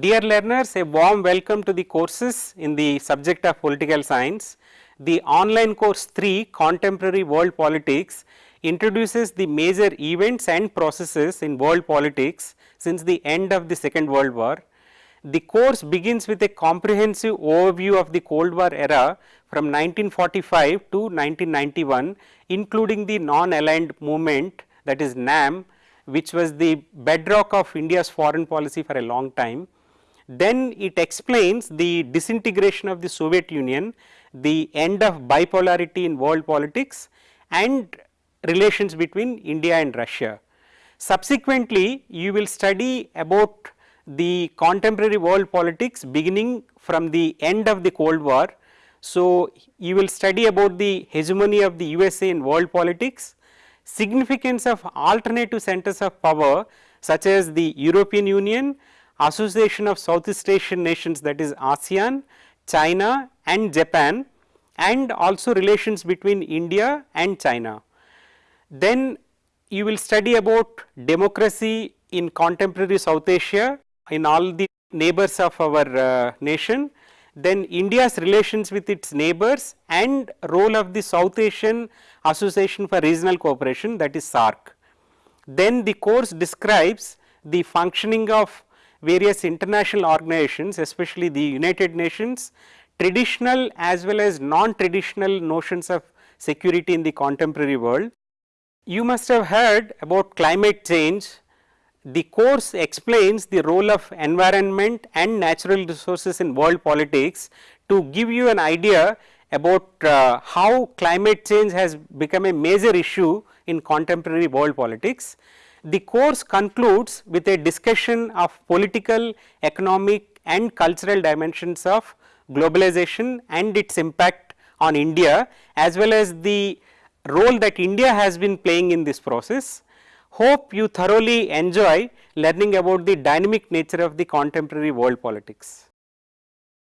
Dear learners, a warm welcome to the courses in the subject of political science. The online course 3 contemporary world politics introduces the major events and processes in world politics since the end of the second world war. The course begins with a comprehensive overview of the cold war era from 1945 to 1991 including the non aligned movement that is NAM which was the bedrock of India's foreign policy for a long time. Then it explains the disintegration of the Soviet Union, the end of bipolarity in world politics and relations between India and Russia. Subsequently, you will study about the contemporary world politics beginning from the end of the Cold War. So, you will study about the hegemony of the USA in world politics, significance of alternative centers of power such as the European Union, Association of Southeast Asian Nations that is ASEAN, China and Japan and also relations between India and China. Then you will study about democracy in contemporary South Asia in all the neighbors of our uh, nation then India's relations with its neighbors and role of the South Asian Association for Regional Cooperation that is SAARC. Then the course describes the functioning of various international organizations especially the United Nations, traditional as well as non-traditional notions of security in the contemporary world. You must have heard about climate change the course explains the role of environment and natural resources in world politics to give you an idea about uh, how climate change has become a major issue in contemporary world politics. The course concludes with a discussion of political, economic and cultural dimensions of globalization and its impact on India as well as the role that India has been playing in this process. Hope you thoroughly enjoy learning about the dynamic nature of the contemporary world politics.